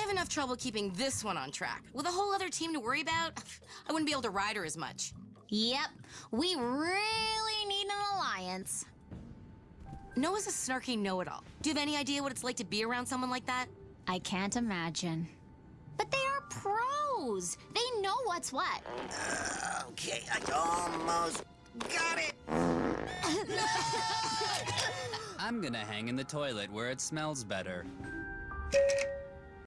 I have enough trouble keeping this one on track. With a whole other team to worry about, I wouldn't be able to ride her as much. Yep, we really need an alliance. Noah's a snarky know-it-all. Do you have any idea what it's like to be around someone like that? I can't imagine. But they are pros. They know what's what. Okay, I almost got it. I'm gonna hang in the toilet where it smells better.